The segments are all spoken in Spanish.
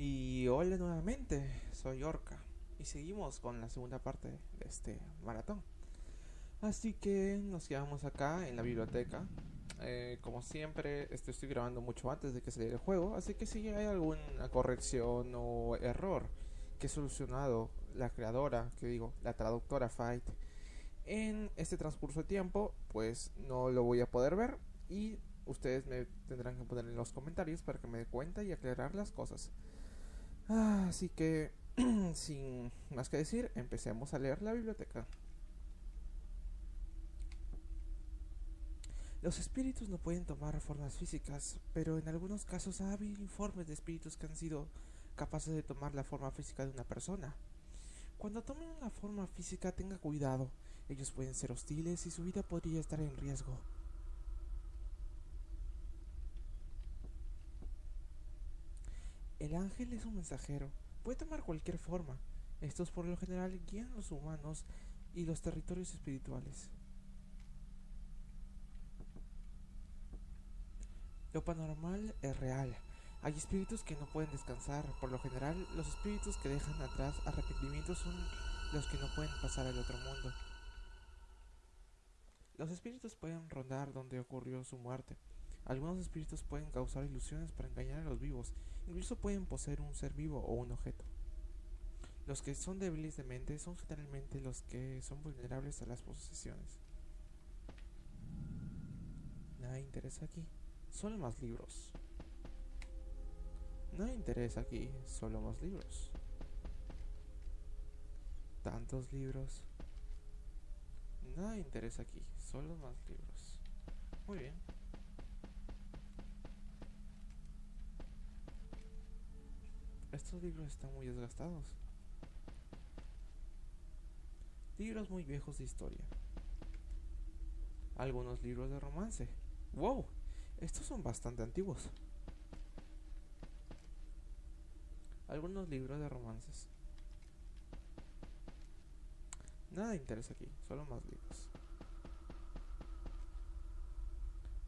Y hola nuevamente, soy Orca y seguimos con la segunda parte de este maratón. Así que nos quedamos acá en la biblioteca. Eh, como siempre, esto estoy grabando mucho antes de que saliera el juego, así que si hay alguna corrección o error que he solucionado la creadora, que digo, la traductora Fight, en este transcurso de tiempo, pues no lo voy a poder ver y ustedes me tendrán que poner en los comentarios para que me dé cuenta y aclarar las cosas. Así que, sin más que decir, empecemos a leer la biblioteca. Los espíritus no pueden tomar formas físicas, pero en algunos casos ha habido informes de espíritus que han sido capaces de tomar la forma física de una persona. Cuando tomen una forma física tenga cuidado, ellos pueden ser hostiles y su vida podría estar en riesgo. El ángel es un mensajero, puede tomar cualquier forma. Estos por lo general guían los humanos y los territorios espirituales. Lo paranormal es real. Hay espíritus que no pueden descansar. Por lo general, los espíritus que dejan atrás arrepentimientos son los que no pueden pasar al otro mundo. Los espíritus pueden rondar donde ocurrió su muerte. Algunos espíritus pueden causar ilusiones para engañar a los vivos, incluso pueden poseer un ser vivo o un objeto. Los que son débiles de mente son generalmente los que son vulnerables a las posesiones. Nada interesa aquí, solo más libros. Nada interesa aquí, solo más libros. Tantos libros. Nada interesa aquí, solo más libros. Muy bien. Estos libros están muy desgastados. Libros muy viejos de historia. Algunos libros de romance. ¡Wow! Estos son bastante antiguos. Algunos libros de romances. Nada interesa aquí, solo más libros.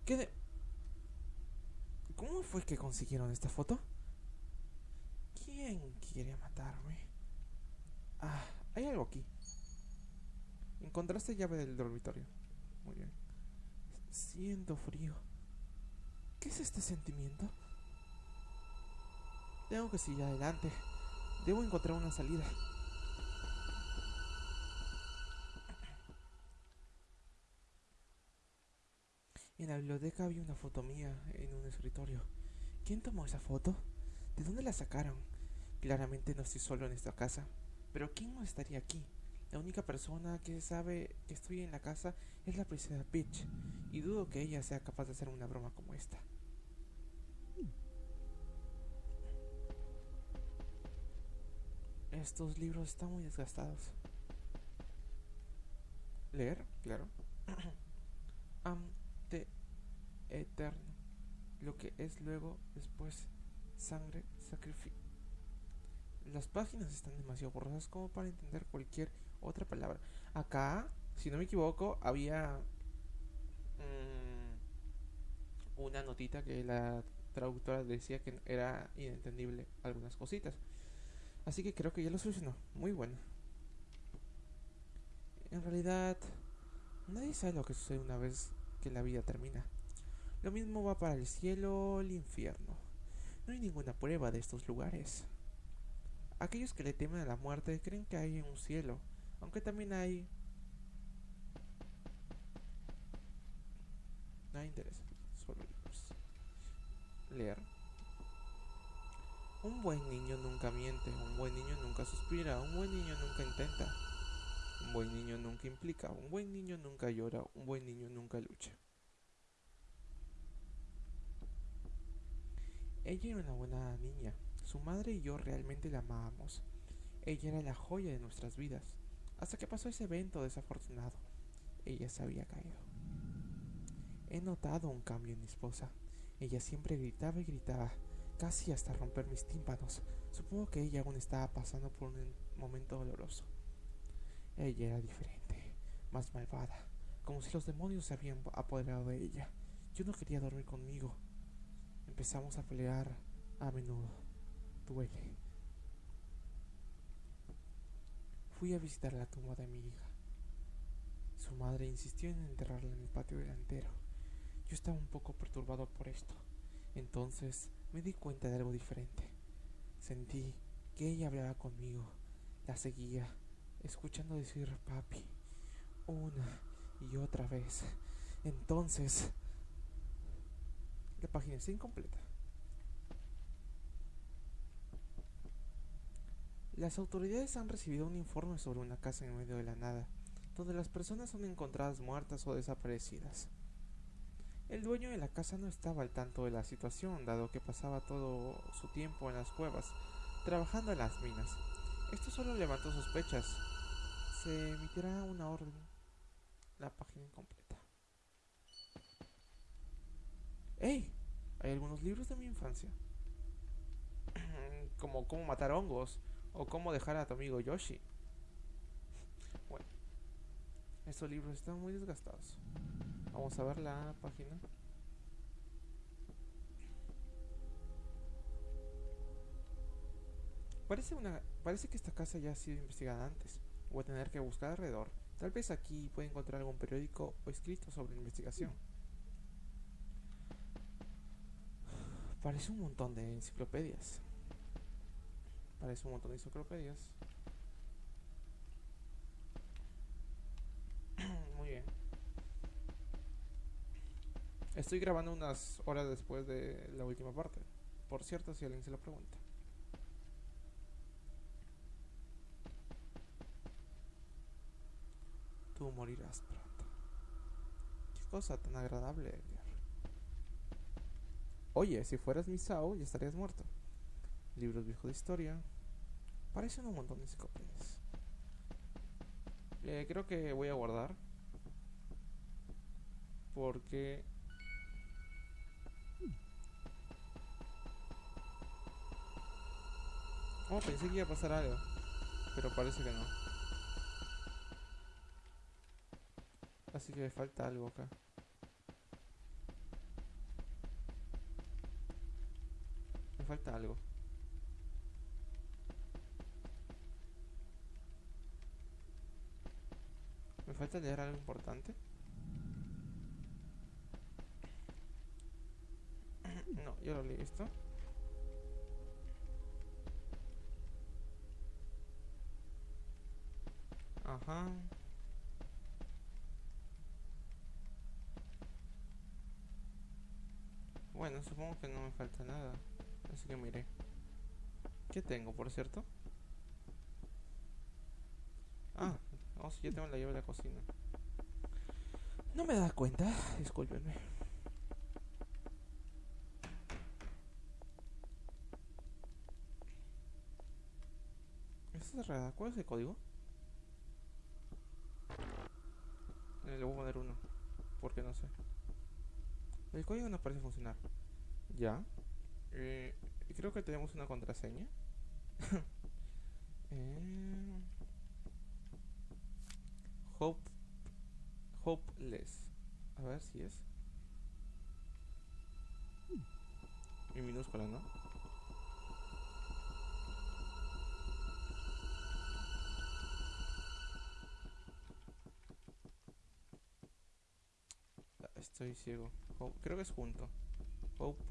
¿Qué de... ¿Cómo fue que consiguieron esta foto? ¿Quién quiere matarme? Ah, hay algo aquí. Encontraste llave del dormitorio. Muy bien. Siento frío. ¿Qué es este sentimiento? Tengo que seguir adelante. Debo encontrar una salida. En la biblioteca había una foto mía en un escritorio. ¿Quién tomó esa foto? ¿De dónde la sacaron? Claramente no estoy solo en esta casa. Pero ¿quién no estaría aquí? La única persona que sabe que estoy en la casa es la princesa Peach, y dudo que ella sea capaz de hacer una broma como esta. Estos libros están muy desgastados. Leer, claro. Ante eterno. Lo que es luego, después, sangre, sacrificio. Las páginas están demasiado borrosas como para entender cualquier otra palabra. Acá, si no me equivoco, había mm, una notita que la traductora decía que era inentendible algunas cositas. Así que creo que ya lo solucionó. Muy bueno. En realidad, nadie sabe lo que sucede una vez que la vida termina. Lo mismo va para el cielo o el infierno. No hay ninguna prueba de estos lugares. Aquellos que le temen a la muerte creen que hay un cielo, aunque también hay... Nada interesa, solo. Leer. Un buen niño nunca miente, un buen niño nunca suspira, un buen niño nunca intenta. Un buen niño nunca implica, un buen niño nunca llora, un buen niño nunca lucha. Ella era una buena niña, su madre y yo realmente la amábamos. Ella era la joya de nuestras vidas, hasta que pasó ese evento desafortunado. Ella se había caído. He notado un cambio en mi esposa. Ella siempre gritaba y gritaba, casi hasta romper mis tímpanos. Supongo que ella aún estaba pasando por un momento doloroso. Ella era diferente, más malvada, como si los demonios se habían apoderado de ella. Yo no quería dormir conmigo. Empezamos a pelear a menudo duele. Fui a visitar la tumba de mi hija. Su madre insistió en enterrarla en el patio delantero. Yo estaba un poco perturbado por esto. Entonces me di cuenta de algo diferente. Sentí que ella hablaba conmigo. La seguía, escuchando decir papi una y otra vez. Entonces, la página está incompleta. Las autoridades han recibido un informe sobre una casa en medio de la nada, donde las personas son encontradas muertas o desaparecidas. El dueño de la casa no estaba al tanto de la situación, dado que pasaba todo su tiempo en las cuevas, trabajando en las minas. Esto solo levantó sospechas. Se emitirá una orden. La página incompleta. ¡Ey! Hay algunos libros de mi infancia. Como cómo matar hongos o cómo dejar a tu amigo Yoshi. Bueno, estos libros están muy desgastados. Vamos a ver la página. Parece, una, parece que esta casa ya ha sido investigada antes. Voy a tener que buscar alrededor. Tal vez aquí pueda encontrar algún periódico o escrito sobre investigación. Parece un montón de enciclopedias. Parece un montón de enciclopedias. Muy bien. Estoy grabando unas horas después de la última parte. Por cierto, si alguien se lo pregunta. Tú morirás pronto. Qué cosa tan agradable. Oye, si fueras mi Sao, ya estarías muerto libros viejos de historia. Parecen un montón de enciclopedias. Eh, creo que voy a guardar. Porque... Oh, pensé que iba a pasar algo. Pero parece que no. Así que me falta algo acá. Me falta algo. Falta leer algo importante? No, yo lo leí esto. Ajá. Bueno, supongo que no me falta nada. Así que miré. ¿Qué tengo, por cierto? Ah, si ya tengo la llave de la cocina. No me das cuenta, discúlpenme. Esta es cerrada. ¿Cuál es el código? Eh, le voy a poner uno. Porque no sé. El código no parece funcionar. Ya. Eh, creo que tenemos una contraseña. eh... Hope, hopeless. A ver si es. En minúscula, ¿no? Estoy ciego. creo que es junto. Hope.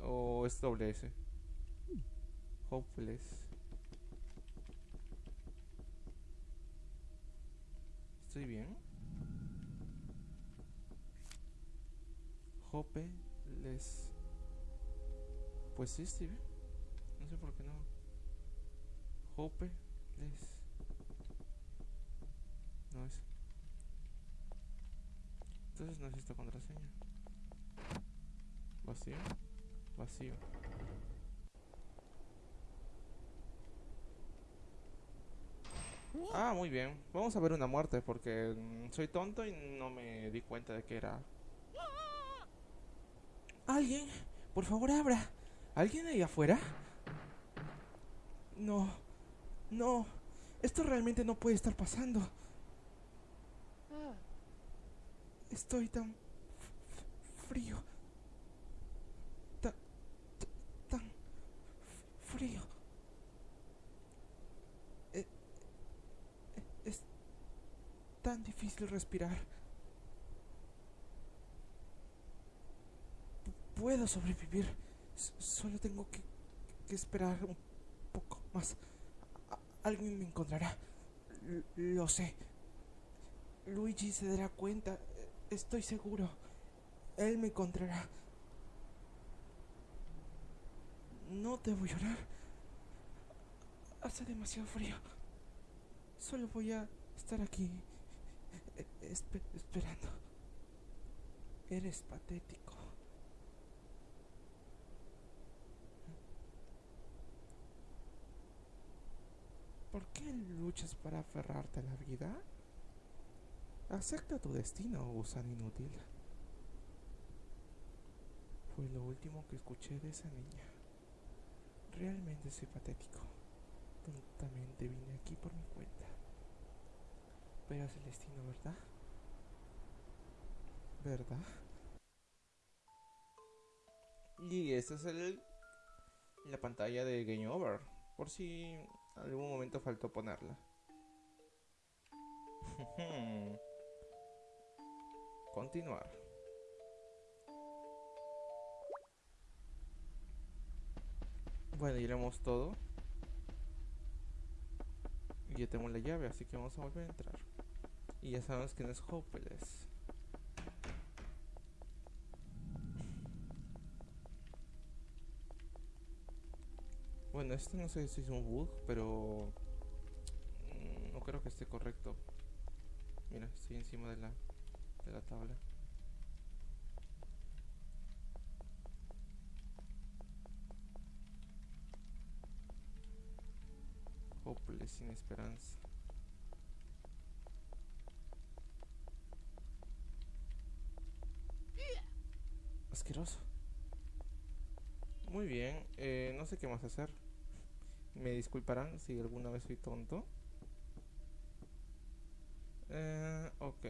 O es doble S. Hopeless. ¿Estoy bien? Hope les... Pues sí, estoy bien. No sé por qué no. Hope les... No es. Entonces no es esta contraseña. Vacío. Vacío. Ah, muy bien. Vamos a ver una muerte porque mm, soy tonto y no me di cuenta de que era. ¿Alguien? Por favor, abra. ¿Alguien ahí afuera? No. No. Esto realmente no puede estar pasando. Estoy tan frío. Tan, tan respirar. puedo sobrevivir. solo tengo que, esperar un poco más. alguien me encontrará. lo sé. Luigi se dará cuenta. Estoy seguro. Él me encontrará. No debo llorar. Hace demasiado frío. Solo voy a estar aquí e, esperando. Eres patético. ¿Por qué luchas para aferrarte a la vida? Acepta tu destino, gusano inútil. Fue lo último que escuché de esa niña. Realmente soy patético. Tontamente vine aquí por mi cuenta. Pero es ¿verdad? ¿Verdad? Y esta es el la pantalla de Game Over. Por si algún momento faltó ponerla. Continuar. Bueno, iremos todo. Y ya tenemos la llave, así que vamos a volver a entrar. Y ya sabemos no es Hopeless. Bueno, este no sé si es un bug, pero mm, no creo que esté correcto. Mira, estoy encima de la, de la tabla. Hopeless, sin esperanza. Muy bien, eh, no sé qué más hacer. Me disculparán si alguna vez soy tonto. Eh, ok.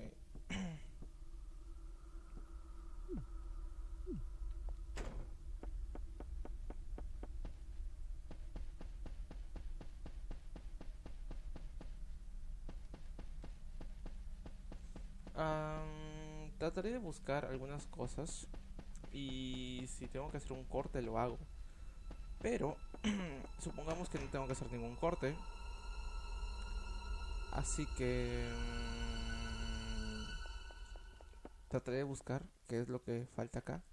trataré de buscar algunas cosas y si tengo que hacer un corte lo hago. Pero supongamos que no tengo que hacer ningún corte. Así que mm, trataré de buscar qué es lo que falta acá.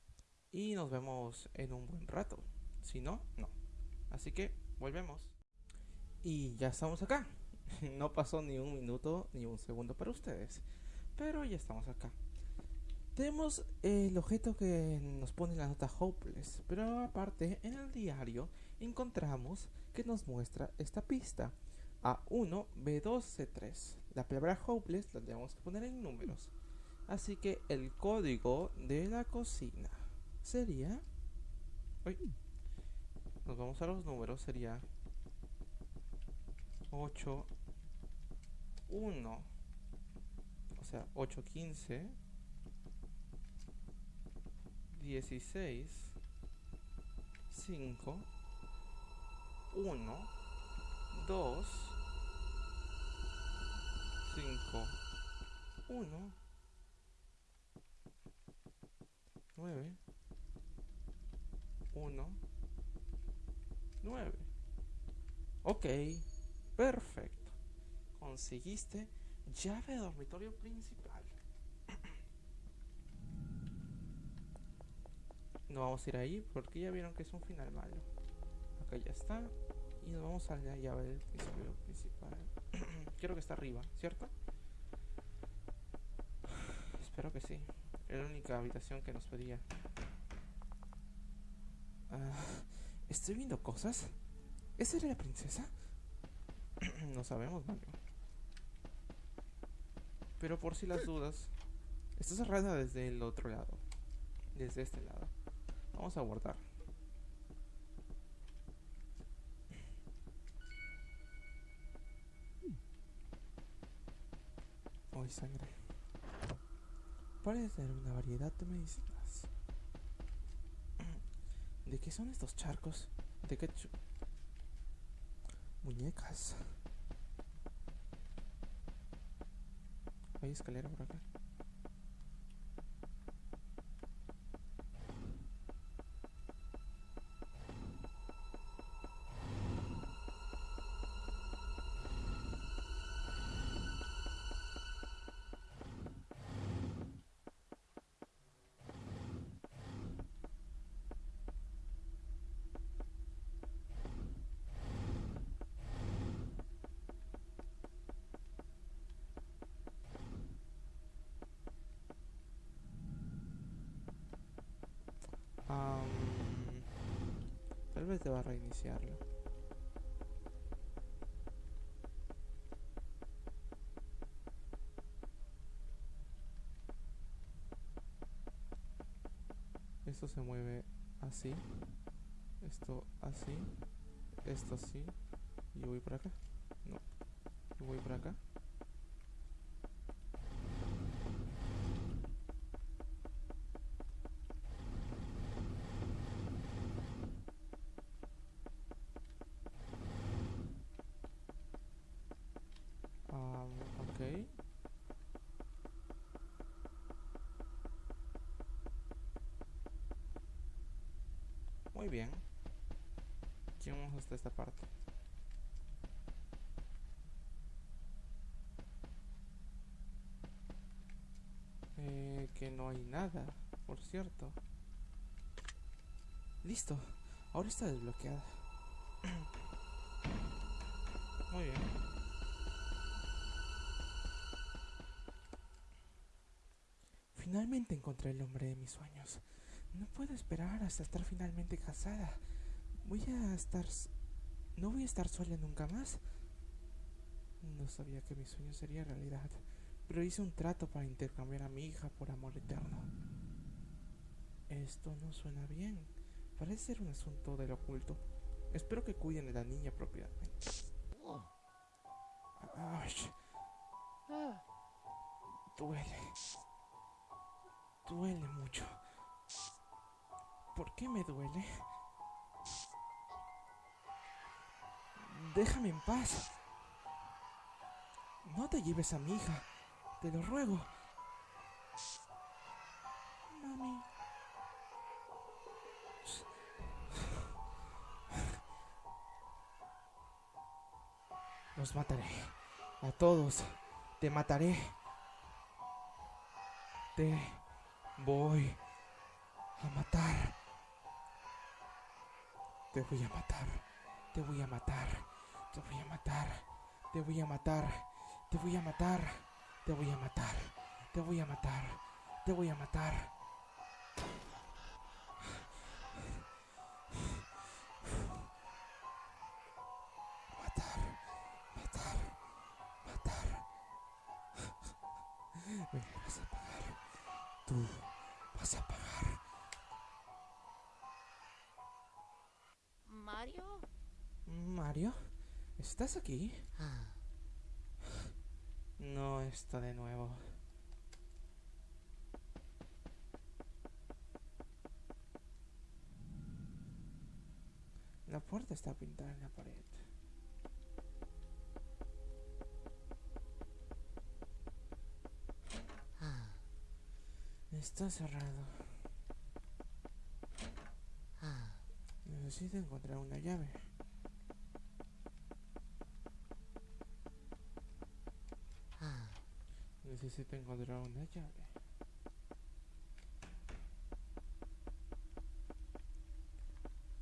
Y nos vemos en un buen rato. Si no, no. Así que volvemos. Y ya estamos acá. No pasó ni un minuto ni un segundo para ustedes. Pero ya estamos acá. Tenemos el objeto que nos pone la nota Hopeless, pero aparte en el diario encontramos que nos muestra esta pista. A1, B2, C3. La palabra Hopeless la tenemos que poner en números. Así que el código de la cocina sería... nos vamos a los números, sería 8, 1, o sea, 8, 15, 16, 5, 1, 2, 5, 1, 9, 1, 9. Ok, perfecto. Conseguiste llave de dormitorio principal. No vamos a ir ahí porque ya vieron que es un final malo. Acá ya está. Y nos vamos a la llave del principal. Creo que está arriba, ¿cierto? Espero que sí. Era la única habitación que nos pedía. Ah, Estoy viendo cosas. ¿Esa era la princesa? no sabemos, Mario. Pero por si las dudas, está cerrada desde el otro lado. Desde este lado. Vamos a guardar. Hoy sangre. Parece tener una variedad de medicinas. ¿De qué son estos charcos? ¿De qué Muñecas. Hay escalera por acá. Vez deba reiniciarlo. Esto se mueve así. Esto así. Esto así. Y voy por acá. No. Yo voy por acá. Am, ok. Muy bien. Llegamos hasta esta parte. Eh, que no hay nada, por cierto. Listo. Ahora está desbloqueada. Muy bien. Finalmente encontré el hombre de mis sueños. No puedo esperar hasta estar finalmente casada. Voy a estar... No voy a estar sola nunca más. No sabía que mi sueño sería realidad, pero hice un trato para intercambiar a mi hija por amor eterno. Esto no suena bien. Parece ser un asunto del oculto. Espero que cuiden de la niña apropiadamente. Ay, duele. Duele mucho. ¿Por qué me duele? Déjame en paz. No te lleves a mi hija. Te lo ruego. Mami. Los mataré. A todos. Te mataré. Te voy Te voy a matar. Te voy a matar. Te voy a matar. Te voy a matar. Te voy a matar. Te voy a matar. Te voy a matar. Te voy a matar. Matar. Matar. Matar. Me vas a pagar. Tú vas a pagar. ¿Mario? Mario, ¿estás aquí? No está de nuevo. La puerta está pintada en la pared. Está cerrado. Necesito encontrar una llave. Necesito encontrar una llave.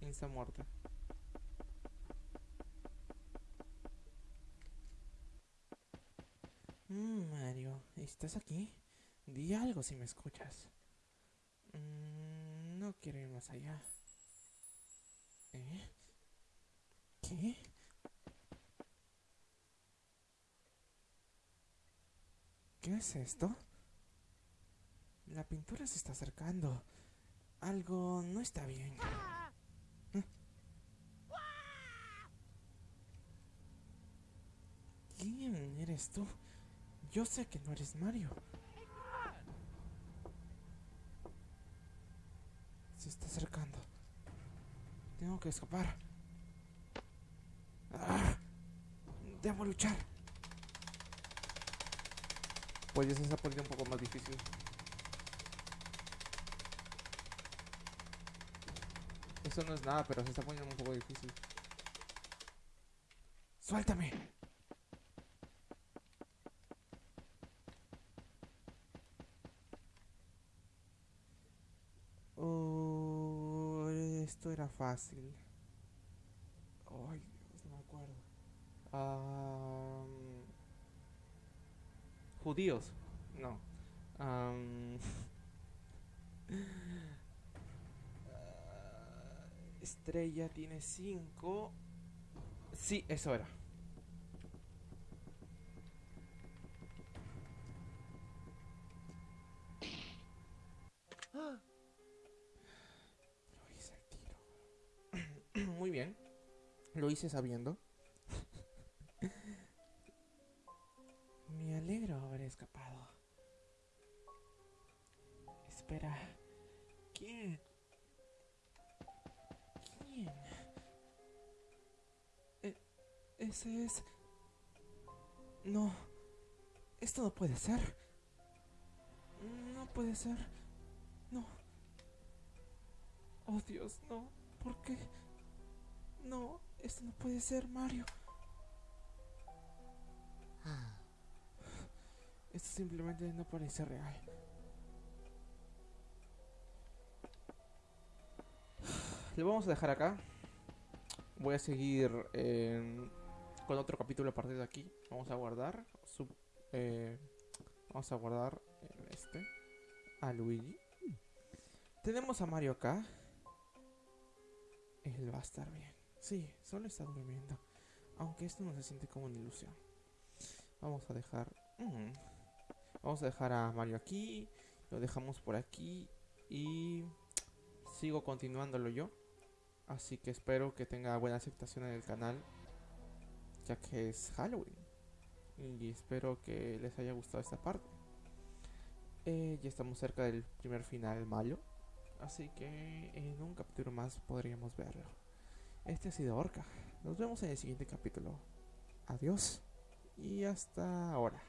Insta muerte. Mm, Mario, ¿estás aquí? Di algo si me escuchas. Mm, no quiero ir más allá. ¿Eh? ¿Qué? ¿Qué es esto? La pintura se está acercando. Algo no está bien. ¿Quién eres tú? Yo sé que no eres Mario. Se está acercando. Tengo que escapar. Debo luchar. Pues ya se está poniendo un poco más difícil. Eso no es nada, pero se está poniendo un poco difícil. ¡Suéltame! Oh, esto era fácil. Ay, Dios, no me acuerdo. Judíos. No. Ah, estrella tiene cinco. Sí, eso era. Muy bien. Lo hice sabiendo. Alegro haber escapado. Espera. ¿Quién? ¿Quién? E- ese es... No. Esto no puede ser. No puede ser. No. Oh Dios, no. ¿Por qué? No, esto no puede ser, Mario. Esto simplemente no parece real. Lo vamos a dejar acá. Voy a seguir en- con otro capítulo a partir de aquí. Vamos a guardar. eh, vamos a guardar este. A Luigi. Tenemos a Mario acá. Él va a estar bien. Sí, solo está durmiendo. Aunque esto no se siente como una ilusión. Vamos a dejar. mm, Vamos a dejar a Mario aquí. Lo dejamos por aquí. Y sigo continuándolo yo. Así que espero que tenga buena aceptación en el canal. Ya que es Halloween. Y espero que les haya gustado esta parte. Eh, ya estamos cerca del primer final malo. Así que en un capítulo más podríamos verlo. Este ha sido Orca. Nos vemos en el siguiente capítulo. Adiós. Y hasta ahora.